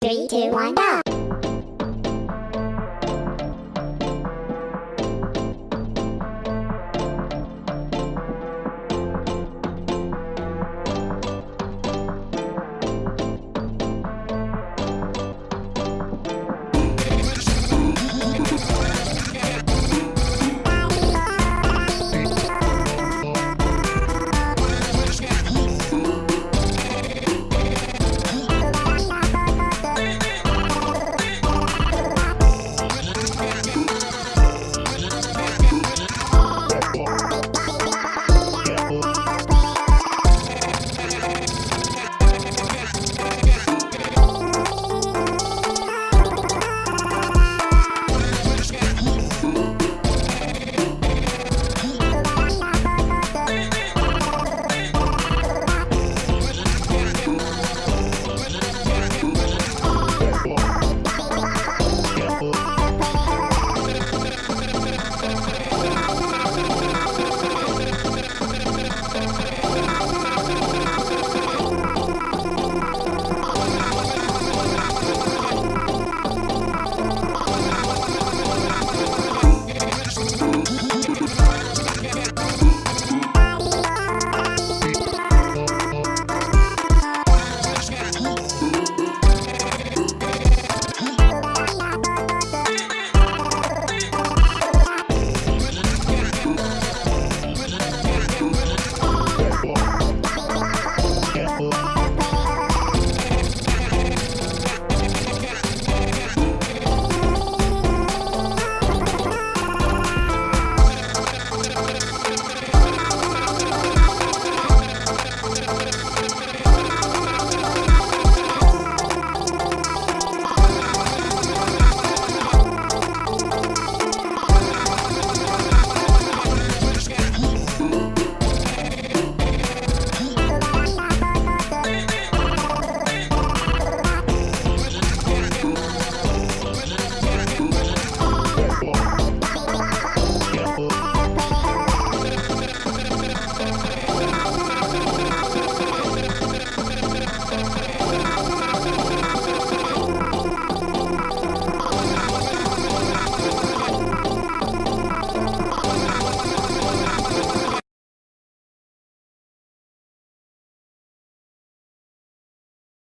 Three, two, one, go!